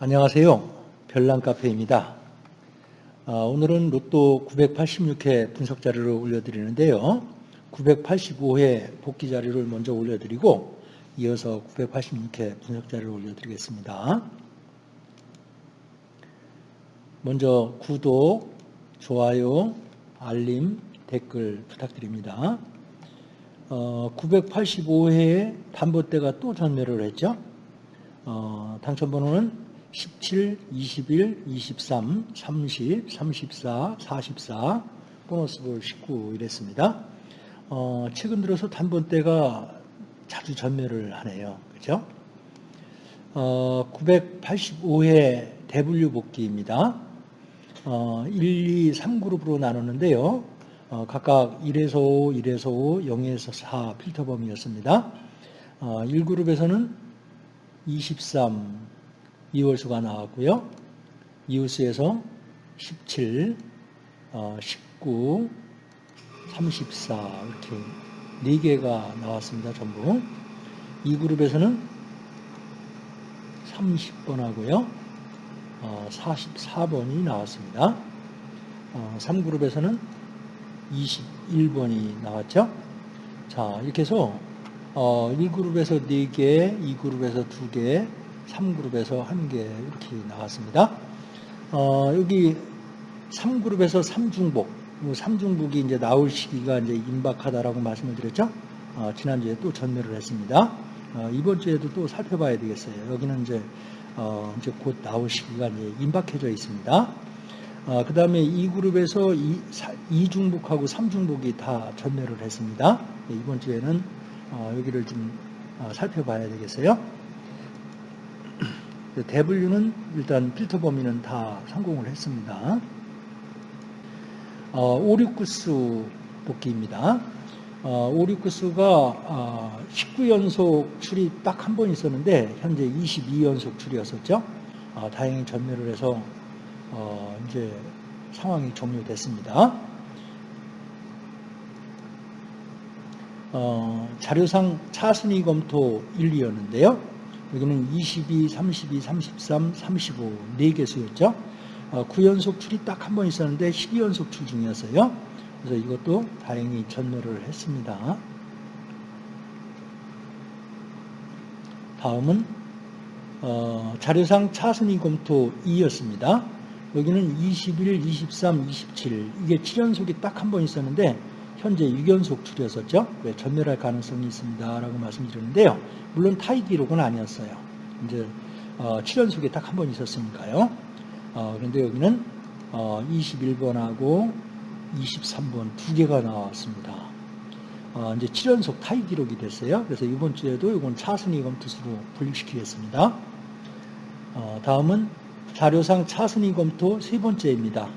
안녕하세요. 별난 카페입니다. 아, 오늘은 로또 986회 분석 자료를 올려드리는데요. 985회 복귀 자료를 먼저 올려드리고 이어서 986회 분석 자료를 올려드리겠습니다. 먼저 구독, 좋아요, 알림, 댓글 부탁드립니다. 어, 985회에 단보대가 또 전매를 했죠. 어, 당첨번호는 17, 21, 23, 30, 34, 44, 보너스볼 19 이랬습니다. 어, 최근 들어서 단번대가 자주 전매를 하네요. 그죠? 어, 985회 대분류 복귀입니다. 어, 1, 2, 3그룹으로 나눴는데요. 어, 각각 1에서 5, 1에서 5, 0에서 4 필터 범위였습니다. 어, 1그룹에서는 23, 이월수가 나왔고요. 이웃수에서 17, 어, 19, 34 이렇게 4개가 나왔습니다. 전부. 이 그룹에서는 30번 하고요. 어, 44번이 나왔습니다. 어, 3그룹에서는 21번이 나왔죠. 자, 이렇게 해서 어, 1그룹에서 4개, 2그룹에서 2개, 3그룹에서 1개 이렇게 나왔습니다. 어, 여기 3그룹에서 3중복, 3중복이 이제 나올 시기가 이제 임박하다라고 말씀을 드렸죠. 어, 지난주에 또 전매를 했습니다. 어, 이번 주에도 또 살펴봐야 되겠어요. 여기는 이제, 어, 이제 곧 나올 시기가 이제 임박해져 있습니다. 어, 그 다음에 이 그룹에서 2, 중복하고 3중복이 다 전매를 했습니다. 네, 이번 주에는 어, 여기를 좀 어, 살펴봐야 되겠어요. 대분류는 일단 필터 범위는 다 성공을 했습니다. 어, 569수 복귀입니다. 어, 569수가 어, 19연속 출이 딱 한 번 있었는데 현재 22연속 출이었었죠. 어, 다행히 전멸을 해서 어, 이제 상황이 종료됐습니다. 어, 자료상 차순위 검토 1, 2였는데요. 여기는 22, 32, 33, 35 4개수였죠. 어, 9연속 출이 딱 한 번 있었는데 12연속 출 중이었어요. 그래서 이것도 다행히 전멸을 했습니다. 다음은 어, 자료상 차순위 검토 2였습니다. 여기는 21, 23, 27 이게 7연속이 딱 한 번 있었는데 현재 6연속 출이었었죠. 왜 전멸할 가능성이 있습니다라고 말씀드렸는데요. 물론 타이 기록은 아니었어요. 이제 어, 7연속이 딱한 번 있었으니까요. 어, 그런데 여기는 어, 21번하고 23번 두 개가 나왔습니다. 어, 이제 7연속 타이 기록이 됐어요. 그래서 이번 주에도 이건 차순위 검투수로 분류시키겠습니다. 어, 다음은 자료상 차순위 검토 세 번째입니다.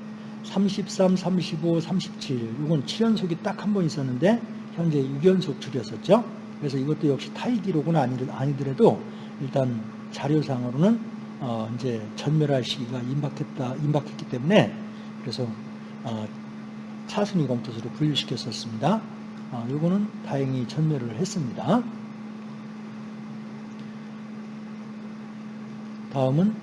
33, 35, 37 이건 7연속이 딱 한 번 있었는데 현재 6연속 줄였었죠. 그래서 이것도 역시 타이 기록은 아니더라도 일단 자료상으로는 어 이제 전멸할 시기가 임박했다 임박했기 때문에 그래서 어 차순위 검토수로 분류시켰었습니다. 어 요거는 다행히 전멸을 했습니다. 다음은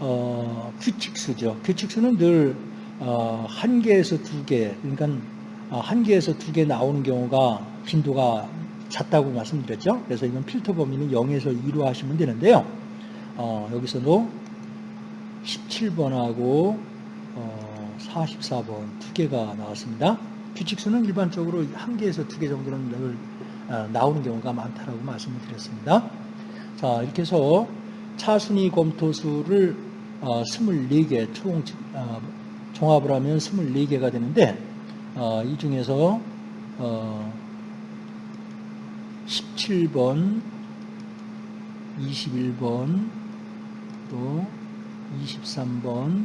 어, 규칙수죠. 규칙수는 늘 어, 한 개에서 두 개, 그러니까 어, 한 개에서 두 개 나오는 경우가 빈도가 작다고 말씀드렸죠. 그래서 이건 필터 범위는 0에서 2로 하시면 되는데요. 어, 여기서도 17번하고 어, 44번 두 개가 나왔습니다. 규칙수는 일반적으로 한 개에서 두 개 정도는 늘 어, 나오는 경우가 많다라고 말씀을 드렸습니다. 자, 이렇게 해서 차순위 검토수를 어, 24개 총 어, 종합을 하면 24개가 되는데 어, 이 중에서 어, 17번, 21번, 또 23번,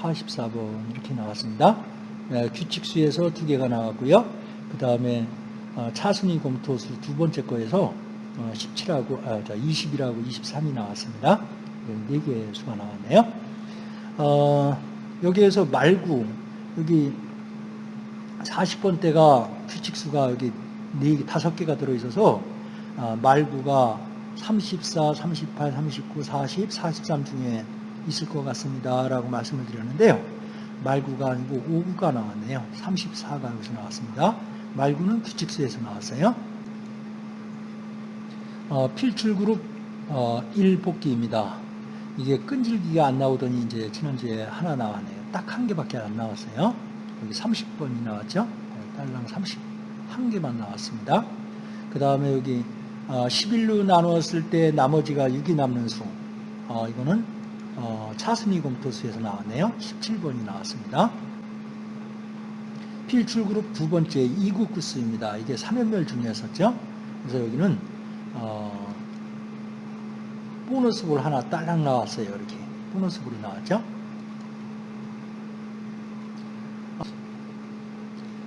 44번 이렇게 나왔습니다. 네, 규칙수에서 두 개가 나왔고요. 그 다음에 어, 차순위 검토수 두 번째 거에서 17하고 아, 20이라고 23이 나왔습니다. 네개 수가 나왔네요. 어, 여기에서 말구 여기 40번대가 규칙수가 여기 4개, 5개가 들어있어서 아, 말구가 34, 38, 39, 40, 43 중에 있을 것 같습니다. 라고 말씀을 드렸는데요. 말구가 아니고 5구가 나왔네요. 34가 여기서 나왔습니다. 말구는 규칙수에서 나왔어요. 어, 필출그룹 어, 1복귀입니다. 이게 끈질기가 안 나오더니 이제 지난주에 하나 나왔네요. 딱 한 개밖에 안 나왔어요. 여기 30번이 나왔죠. 어, 딸랑 31개만 나왔습니다. 그 다음에 여기 어, 11로 나누었을 때 나머지가 6이 남는 수. 어, 이거는 어, 차순위 검토수에서 나왔네요. 17번이 나왔습니다. 필출그룹 두 번째 이국구수입니다. 이게 3연멸 중이었었죠. 그래서 여기는 어, 보너스볼 하나 딸랑 나왔어요. 이렇게 보너스볼이 나왔죠.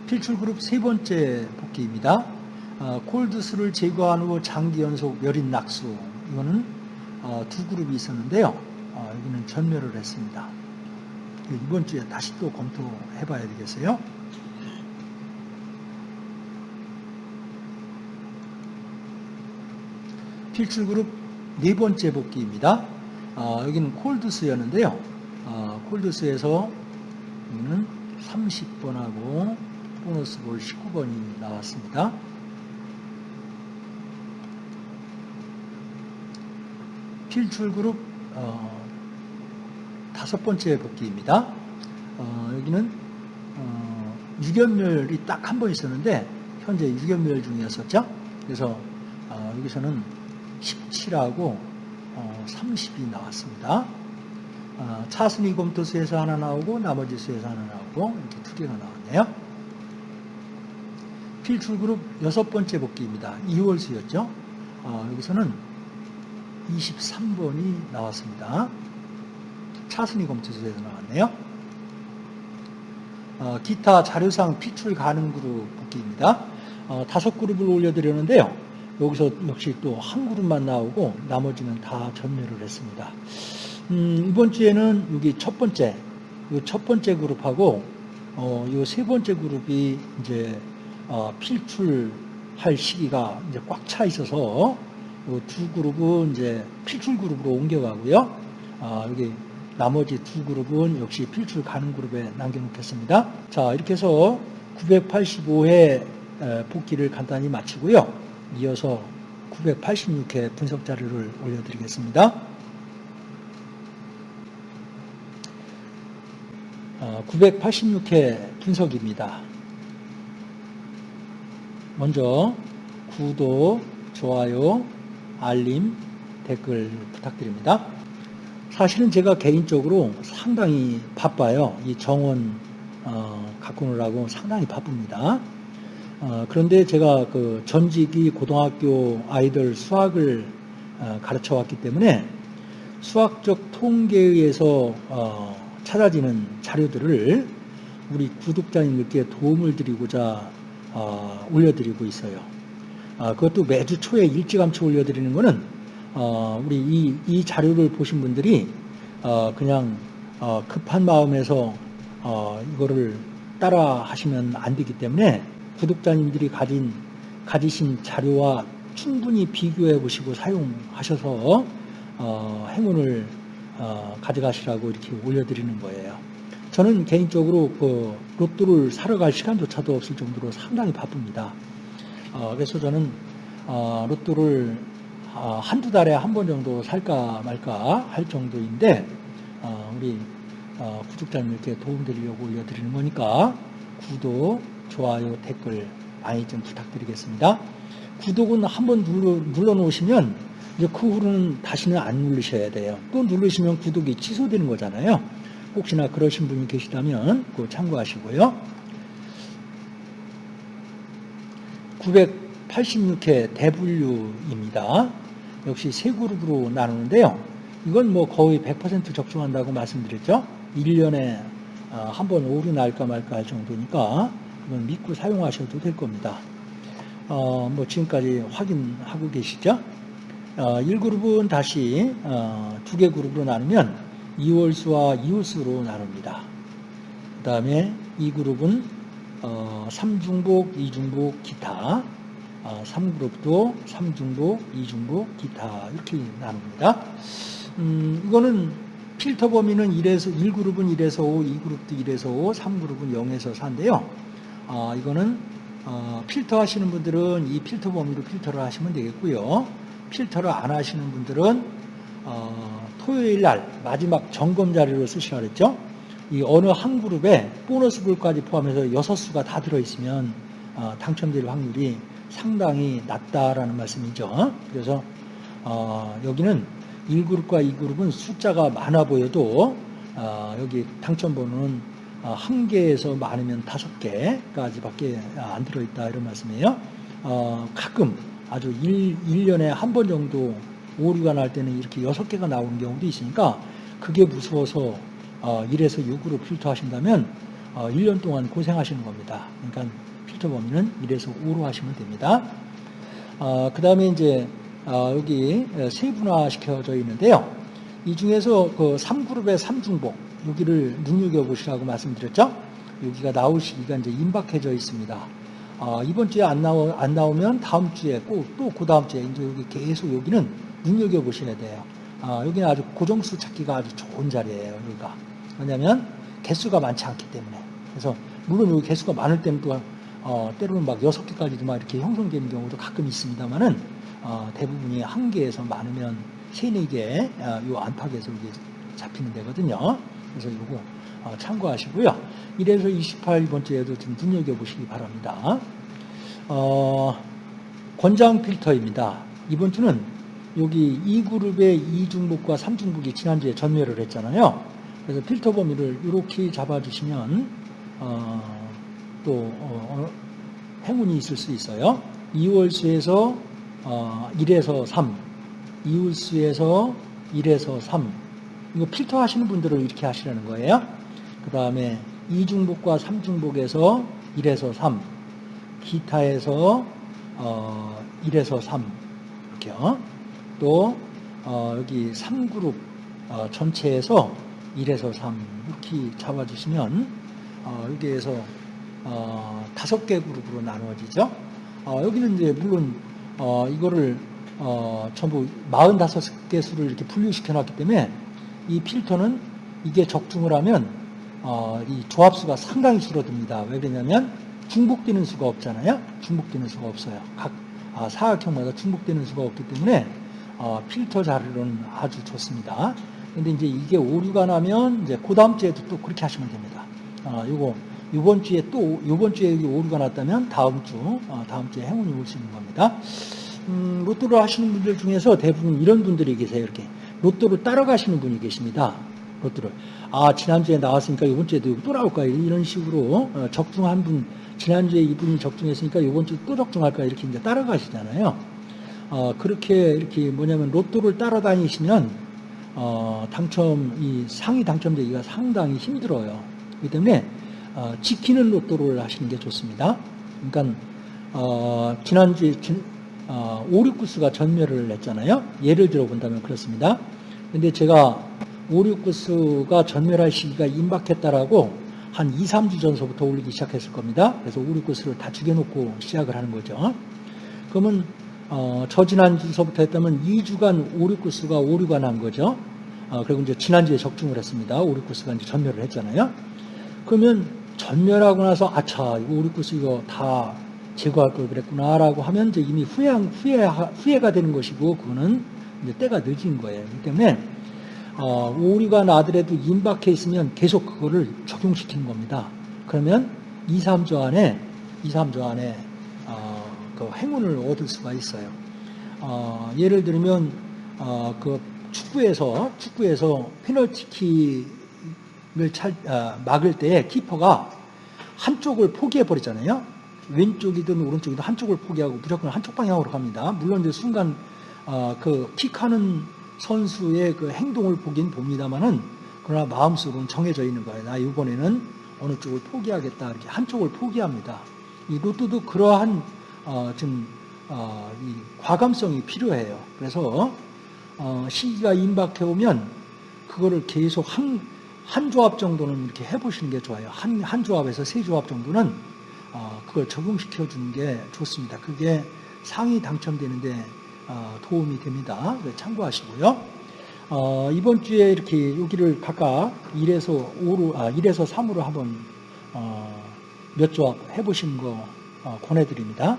필출 그룹 세 번째 복귀입니다. 어, 콜드스를 제거한 후 장기 연속 열인 낙수 이거는 어, 두 그룹이 있었는데요. 어, 여기는 전멸을 했습니다. 이번 주에 다시 또 검토해 봐야 되겠어요. 필출 그룹 네 번째 복귀입니다. 어, 여기는 콜드스였는데요. 어, 콜드스에서 여기는 30번하고 보너스 볼 19번이 나왔습니다. 필출 그룹 어, 다섯 번째 복귀입니다. 어, 여기는 어, 유견멸이 딱 한 번 있었는데 현재 유견멸 중이었었죠. 그래서 어, 여기서는 17하고 30이 나왔습니다. 어, 차순위 검토수에서 하나 나오고 나머지 수에서 하나 나오고 이렇게 두 개가 나왔네요. 필출그룹 여섯 번째 복귀입니다. 2월 수였죠. 어, 여기서는 23번이 나왔습니다. 차순위 검토수에서 나왔네요. 어, 기타 자료상 피출 가능 그룹 복귀입니다. 어, 다섯 그룹을 올려드렸는데요. 여기서 역시 또 한 그룹만 나오고 나머지는 다 전멸을 했습니다. 음, 이번 주에는 여기 첫 번째, 첫 번째 그룹하고 어, 이세 번째 그룹이 이제 어, 필출할 시기가 이제 꽉 차 있어서 두 그룹은 이제 필출 그룹으로 옮겨가고요. 어, 여기 나머지 두 그룹은 역시 필출 가는 그룹에 남겨놓겠습니다. 자, 이렇게 해서 985회 복귀를 간단히 마치고요. 이어서 986회 분석 자료를 올려드리겠습니다. 986회 어, 분석입니다. 먼저 구독, 좋아요, 알림, 댓글 부탁드립니다. 사실은 제가 개인적으로 상당히 바빠요. 이 정원 어, 갖고 오느라고 상당히 바쁩니다. 어, 그런데 제가 그 전직이 고등학교 아이들 수학을 어, 가르쳐 왔기 때문에 수학적 통계에 의해서 어, 찾아지는 자료들을 우리 구독자님들께 도움을 드리고자 어, 올려드리고 있어요. 어, 그것도 매주 초에 일찌감치 올려드리는 것은 어, 우리 이, 이, 자료를 보신 분들이 그냥 급한 마음에서 이거를 따라 하시면 안 되기 때문에 구독자님들이 가진 가지신 자료와 충분히 비교해 보시고 사용하셔서 어, 행운을 어, 가져가시라고 이렇게 올려드리는 거예요. 저는 개인적으로 그 로또를 사러 갈 시간조차도 없을 정도로 상당히 바쁩니다. 어, 그래서 저는 어, 로또를 어, 한두 달에 한 번 정도 살까 말까 할 정도인데 어, 우리 어, 구독자님들께 도움드리려고 올려드리는 거니까 구독, 좋아요, 댓글 많이 좀 부탁드리겠습니다. 구독은 한번 눌러, 눌러 놓으시면 이제 그 후로는 다시는 안 누르셔야 돼요. 또 누르시면 구독이 취소되는 거잖아요. 혹시나 그러신 분이 계시다면 그 참고하시고요. 986회 대분류입니다. 역시 세 그룹으로 나누는데요. 이건 뭐 거의 100% 적중한다고 말씀드렸죠. 1년에 어, 한번 오류 날까 말까 할 정도니까 이건 믿고 사용하셔도 될 겁니다. 어, 뭐 지금까지 확인하고 계시죠? 어, 1그룹은 다시 어, 두개 그룹으로 나누면 2월수와 2월수로 나눕니다. 그 다음에 2그룹은 어, 3중복, 2중복, 기타 어, 3그룹도 3중복, 2중복, 기타 이렇게 나눕니다. 음, 이거는 필터 범위는 1에서 1그룹은 1에서 5, 2그룹도 1에서 5, 3그룹은 0에서 4인데요. 어, 이거는 어, 필터 하시는 분들은 이 필터 범위로 필터를 하시면 되겠고요. 필터를 안 하시는 분들은 어, 토요일 날 마지막 점검 자료로 쓰시라 그랬죠. 이 어느 한 그룹에 보너스 불까지 포함해서 6수가 다 들어있으면 어, 당첨될 확률이 상당히 낮다라는 말씀이죠. 그래서 어, 여기는 1그룹과 2그룹은 숫자가 많아 보여도 어, 여기 당첨번호는 어, 한 개에서 많으면 다섯 개까지밖에 안 들어있다 이런 말씀이에요. 어, 가끔 아주 1, 1년에 한 번 정도 오류가 날 때는 이렇게 여섯 개가 나오는 경우도 있으니까 그게 무서워서 어, 1에서 6으로 필터 하신다면 어, 1년 동안 고생하시는 겁니다. 그러니까 필터 범위는 1에서 5로 하시면 됩니다. 어, 그 다음에 이제 어, 여기 세분화 시켜져 있는데요. 이 중에서 그 3그룹의 3중복 여기를 눈여겨보시라고 말씀드렸죠. 여기가 나올 시기가 이제 임박해져 있습니다. 어, 이번 주에 안, 나오, 안 나오면 다음 주에 꼭또그 다음 주에 이제 여기 계속 여기는 눈여겨보셔야 돼요. 어, 여기는 아주 고정수 찾기가 아주 좋은 자리예요. 여기가. 왜냐하면 개수가 많지 않기 때문에. 그래서 물론 여기 개수가 많을 때는 또 어, 때로는 막 여섯 개까지도 막 이렇게 형성되는 경우도 가끔 있습니다만은 어, 대부분이 한 개에서 많으면 세네 개, 어, 요 안팎에서 이게 잡히는 데거든요. 이거 어, 참고하시고요. 1에서 28번째에도 좀 눈여겨보시기 바랍니다. 어, 권장 필터입니다. 이번 주는 여기 2그룹의 2중복과 3중복이 지난주에 전멸을 했잖아요. 그래서 필터 범위를 이렇게 잡아주시면 어, 또 어, 행운이 있을 수 있어요. 2월수에서 어, 1에서 3, 2월수에서 1에서 3 이거 필터 하시는 분들은 이렇게 하시라는 거예요. 그 다음에 2중복과 3중복에서 1에서 3, 기타에서 어, 1에서 3 이렇게요. 또 어, 여기 3그룹 어, 전체에서 1에서 3 이렇게 잡아주시면 어, 여기에서 어, 다섯 개 그룹으로 나누어지죠. 어, 여기는 이제 물론 어, 이거를 어, 전부 45개 수를 이렇게 분류시켜 놨기 때문에 이 필터는 이게 적중을 하면 어, 이 조합수가 상당히 줄어듭니다. 왜 그러냐면 중복되는 수가 없잖아요. 중복되는 수가 없어요. 각 아, 사각형마다 중복되는 수가 없기 때문에 어, 필터 자료는 아주 좋습니다. 근데 이제 이게 오류가 나면 이제 그 다음 주에도 또 그렇게 하시면 됩니다. 어, 요거 이번 주에 또 이번 주에 오류가 났다면 다음 주 어, 다음 주에 행운이 올 수 있는 겁니다. 음, 로또를 하시는 분들 중에서 대부분 이런 분들이 계세요. 이렇게 로또를 따라가시는 분이 계십니다. 로또를 아 지난주에 나왔으니까 이번 주에도 또 나올까 이런 식으로 어, 적중한 분 지난주에 이분이 적중했으니까 이번 주 또 적중할까 이렇게 이제 따라가시잖아요. 어, 그렇게 이렇게 뭐냐면 로또를 따라다니시면 어, 당첨 이 상위 당첨되기가 상당히 힘들어요. 그렇기 때문에 어, 지키는 로또를 하시는 게 좋습니다. 그러니까 어, 지난주에 어, 5, 6구수가 전멸을 했잖아요. 예를 들어 본다면 그렇습니다. 근데 제가 5, 6구수가 전멸할 시기가 임박했다라고 한 2, 3주 전서부터 올리기 시작했을 겁니다. 그래서 5, 6구수를 다 죽여놓고 시작을 하는 거죠. 그러면 어, 저 지난주서부터 했다면 2주간 5, 6구수가 오류가 난 거죠. 어, 그리고 이제 지난주에 적중을 했습니다. 5, 6구수가 이제 전멸을 했잖아요. 그러면 전멸하고 나서 아차 이거 5, 6구수 이거 다 제거할 걸 그랬구나라고 하면 이제 이미 후회, 후회, 후회가 되는 것이고 그거는 이제 때가 늦은 거예요. 그렇기 때문에 어, 오류가 나더라도 임박해 있으면 계속 그거를 적용시키는 겁니다. 그러면 2, 3조 안에 2, 3조 안에 어, 그 행운을 얻을 수가 있어요. 어, 예를 들면 어, 그 축구에서 축구에서 페널티킥을 찰, 아, 막을 때 키퍼가 한쪽을 포기해 버리잖아요. 왼쪽이든 오른쪽이든 한쪽을 포기하고 무조건 한쪽 방향으로 갑니다. 물론 이제 순간 어, 그 킥하는 선수의 그 행동을 보긴 봅니다만은 그러나 마음속으로는 정해져 있는 거예요. 나 이번에는 어느 쪽을 포기하겠다 이렇게 한쪽을 포기합니다. 이 로또도 그러한 어, 좀 어, 이 과감성이 필요해요. 그래서 어, 시기가 임박해 오면 그거를 계속 한, 한 조합 정도는 이렇게 해보시는 게 좋아요. 한, 한 조합에서 세 조합 정도는 어, 그걸 적용시켜 주는 게 좋습니다. 그게 상위 당첨되는데 어, 도움이 됩니다. 그래서 참고하시고요. 어, 이번 주에 이렇게 여기를 각각 1에서 5로, 아, 1에서 3으로 한번 어, 몇 조합 해보시는 거 어, 권해드립니다.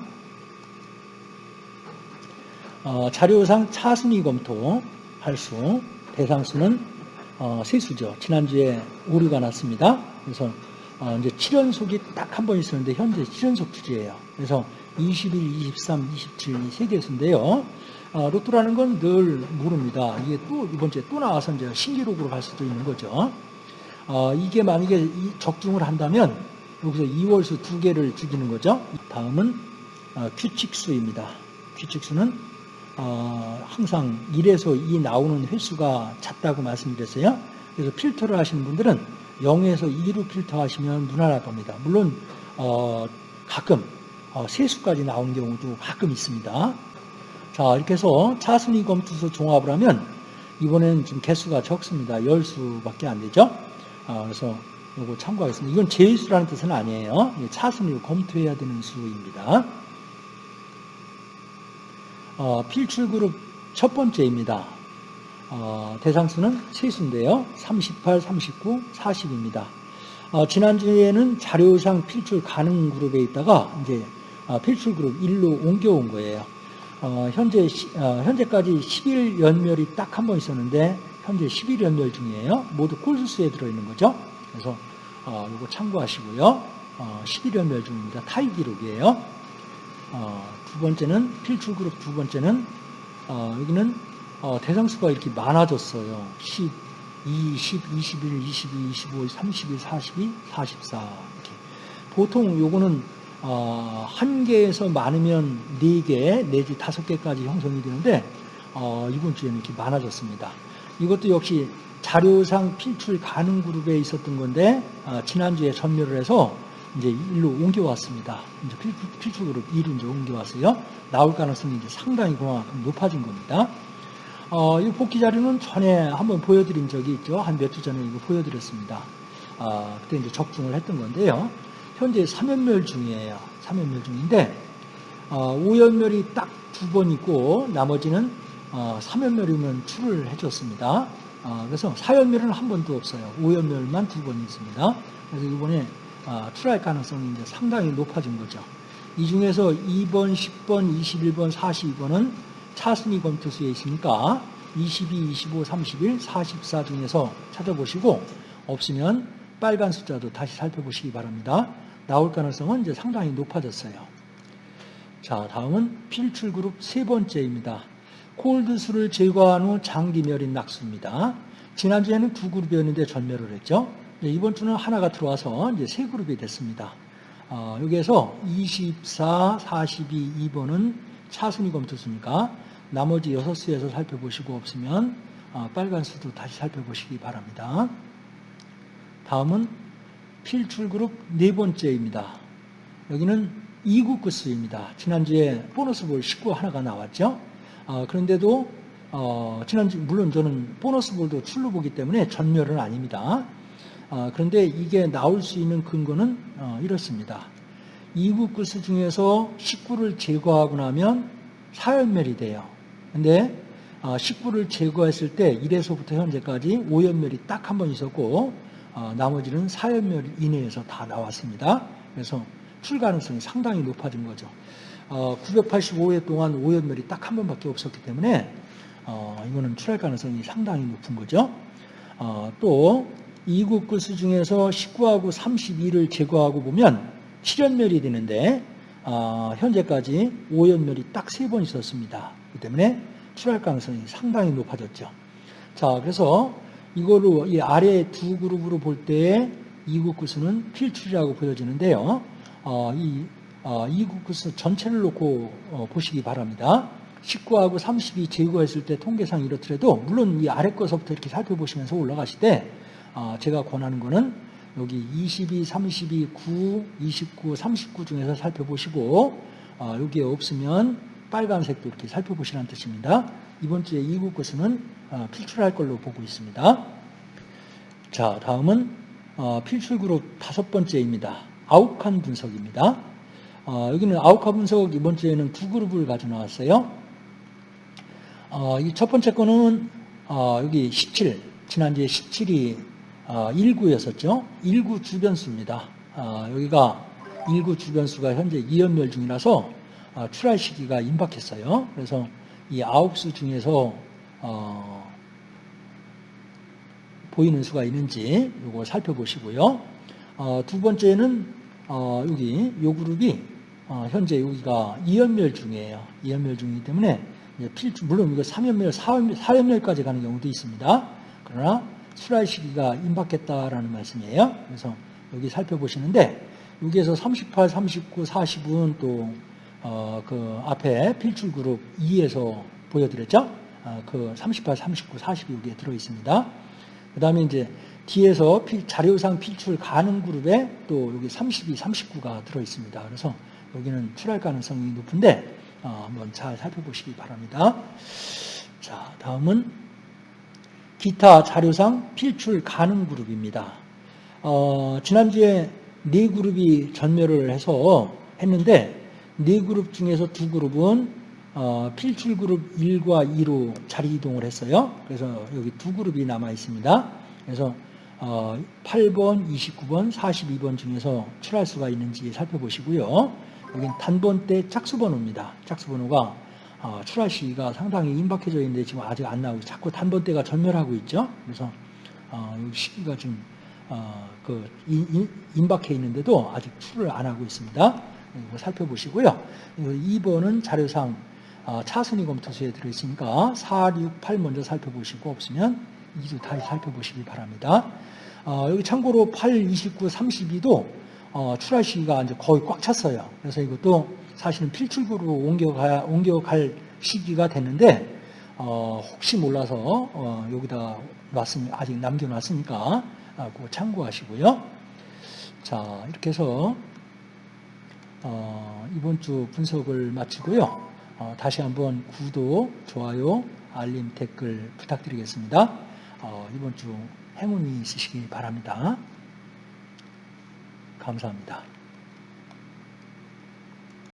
어, 자료상 차순위 검토 할수 대상수는 어, 세수죠. 지난주에 오류가 났습니다. 그래서 어, 이제 7연속이 딱 한 번 있었는데 현재 7연속 주제예요. 그래서 21, 23, 27이세 개수인데요. 어, 로또라는 건 늘 모릅니다. 이게 또 이번 주에 또 나와서 이제 신기록으로 갈 수도 있는 거죠. 어, 이게 만약에 이 적중을 한다면 여기서 2월수 두 개를 죽이는 거죠. 다음은 어, 규칙수입니다. 규칙수는 어, 항상 1에서 2 나오는 횟수가 잦다고 말씀드렸어요. 그래서 필터를 하시는 분들은 0에서 2로 필터하시면 무난할 겁니다. 물론 어, 가끔 어, 세수까지 나오는 경우도 가끔 있습니다. 자 이렇게 해서 차순위 검투수 종합을 하면 이번엔 좀 개수가 적습니다. 10수밖에 안 되죠. 아, 그래서 이거 참고하겠습니다. 이건 제일수라는 뜻은 아니에요. 차순위로 검토해야 되는 수입니다. 어, 필출그룹 첫 번째입니다. 어, 대상수는 세수인데요. 38, 39, 40입니다. 어, 지난주에는 자료상 필출 가능 그룹에 있다가 이제 어, 필출 그룹 1로 옮겨온 거예요. 어, 현재 어, 현재까지 11 연멸이 딱 한 번 있었는데 현재 11 연멸 중이에요. 모두 꼴수수에 들어있는 거죠. 그래서 어, 이거 참고하시고요. 어, 11 연멸 중입니다. 타이 기록이에요. 어, 두 번째는 필출 그룹 두 번째는 어, 여기는 어, 대상 수가 이렇게 많아졌어요. 10, 20, 21, 22, 25, 32, 42, 44 이렇게. 보통 요거는 어, 한 개에서 많으면 네개 내지 다섯 개까지 형성이 되는데 어, 이번 주에는 이렇게 많아졌습니다. 이것도 역시 자료상 필출 가능 그룹에 있었던 건데 어, 지난주에 전멸을 해서 이제 일로 옮겨왔습니다. 이제 필출, 필출 그룹 1로 이제 옮겨왔어요. 나올 가능성이 이제 상당히 높아진 겁니다. 어, 이 복귀 자료는 전에 한번 보여드린 적이 있죠. 한 몇 주 전에 이거 보여드렸습니다. 어, 그때 이제 적중을 했던 건데요. 현재 3연멸 중이에요. 3연멸 중인데 어, 5연멸이 딱 두 번 있고 나머지는 어, 3연멸이면 출을 해줬습니다. 어, 그래서 4연멸은 한 번도 없어요. 5연멸만 두 번 있습니다. 그래서 이번에 어, 출할 가능성이 이제 상당히 높아진 거죠. 이 중에서 2번, 10번, 21번, 42번은 차순위 검토수에 있으니까 22, 25, 31, 44 중에서 찾아보시고 없으면 빨간 숫자도 다시 살펴보시기 바랍니다. 나올 가능성은 이제 상당히 높아졌어요. 자, 다음은 필출 그룹 세 번째입니다. 콜드수를 제거한 후 장기 멸인 낙수입니다. 지난주에는 두 그룹이었는데 전멸을 했죠. 이번 주는 하나가 들어와서 이제 세 그룹이 됐습니다. 어, 여기에서 24, 42, 2번은 차순위 검토수니까 나머지 6수에서 살펴보시고 없으면 어, 빨간 수도 다시 살펴보시기 바랍니다. 다음은 필출그룹 네 번째입니다. 여기는 이국구스입니다. 지난주에 보너스 볼 19 하나가 나왔죠. 어, 그런데도 어, 지난주 물론 저는 보너스 볼도 출루 보기 때문에 전멸은 아닙니다. 어, 그런데 이게 나올 수 있는 근거는 어, 이렇습니다. 이국구스 중에서 19를 제거하고 나면 사연멸이 돼요. 근데 어, 19를 제거했을 때 1에서부터 현재까지 5연멸이 딱 한 번 있었고 어, 나머지는 4연멸 이내에서 다 나왔습니다. 그래서 출 가능성이 상당히 높아진 거죠. 어, 985회 동안 5연멸이 딱 한 번밖에 없었기 때문에 어, 이거는 출할 가능성이 상당히 높은 거죠. 어, 또 이국 구수 중에서 19하고 32를 제거하고 보면 7연멸이 되는데 어, 현재까지 5연멸이 딱 세 번 있었습니다. 그 때문에 출할 가능성이 상당히 높아졌죠. 자, 그래서 이거로 이 아래 두 그룹으로 볼때 이국 구수는 필출이라고 보여지는데요. 어, 이 어, 이국 구수 전체를 놓고 어, 보시기 바랍니다. 19하고 32 제거했을 때 통계상 이렇더라도 물론 이 아래 거서부터 이렇게 살펴보시면서 올라가실 때 어, 제가 권하는 거는 여기 22, 32, 9, 29, 39 중에서 살펴보시고 어, 여기에 없으면 빨간색도 이렇게 살펴보시라는 뜻입니다. 이번 주에 이국 구수는 어, 필출할 걸로 보고 있습니다. 자, 다음은 어, 필출 그룹 다섯 번째입니다. 아욱한 분석입니다. 어, 여기는 아우카 분석 이번 주에는 두 그룹을 가져 나왔어요. 어, 이첫 번째 거는 어, 여기 17, 지난주에 17이 어, 1구였었죠. 1구 주변수입니다. 어, 여기가 1구 주변수가 현재 2연멸 중이라서 어, 출할 시기가 임박했어요. 그래서 이 아홉 수 중에서 어, 보이는 수가 있는지 이거 살펴보시고요. 어, 두 번째는 어, 여기 요 그룹이 어, 현재 여기가 2연멸 중이에요. 2연멸 중이기 때문에 필주, 물론 이거 3연멸, 4연멸, 4연멸까지 가는 경우도 있습니다. 그러나 출할 시기가 임박했다라는 말씀이에요. 그래서 여기 살펴보시는데 여기에서 38, 39, 40은 또 어, 그 앞에 필출 그룹 2에서 보여드렸죠? 어, 그 38, 39, 40이 여기에 들어 있습니다. 그 다음에 이제 뒤에서 필, 자료상 필출 가능 그룹에 또 여기 32, 39가 들어 있습니다. 그래서 여기는 출할 가능성이 높은데 어, 한번 잘 살펴보시기 바랍니다. 자, 다음은 기타 자료상 필출 가능 그룹입니다. 어, 지난주에 네 그룹이 전멸을 해서 했는데 네 그룹 중에서 두 그룹은 어, 필출 그룹 1과 2로 자리 이동을 했어요. 그래서 여기 두 그룹이 남아 있습니다. 그래서 어, 8번, 29번, 42번 중에서 출할 수가 있는지 살펴보시고요. 여긴 단번대 짝수 번호입니다. 짝수 번호가 어, 출할 시기가 상당히 임박해져 있는데 지금 아직 안 나오고 자꾸 단번대가 전멸하고 있죠. 그래서 어, 이 시기가 좀 어, 그 인- 임박해 있는데도 아직 출을 안 하고 있습니다. 이거 살펴보시고요. 2번은 자료상 어, 차순위 검토서에 들어있으니까 4, 6, 8 먼저 살펴보시고 없으면 2도 다시 살펴보시기 바랍니다. 어, 여기 참고로 8, 29, 32도 어, 출할 시기가 이제 거의 꽉 찼어요. 그래서 이것도 사실은 필출구로 옮겨가, 옮겨갈 시기가 됐는데 어, 혹시 몰라서 어, 여기다 놨으니 아직 남겨놨으니까 아, 그거 참고하시고요. 자 이렇게 해서 어, 이번 주 분석을 마치고요. 어, 다시 한번 구독, 좋아요, 알림, 댓글 부탁드리겠습니다. 어, 이번 주 행운이 있으시기 바랍니다. 감사합니다.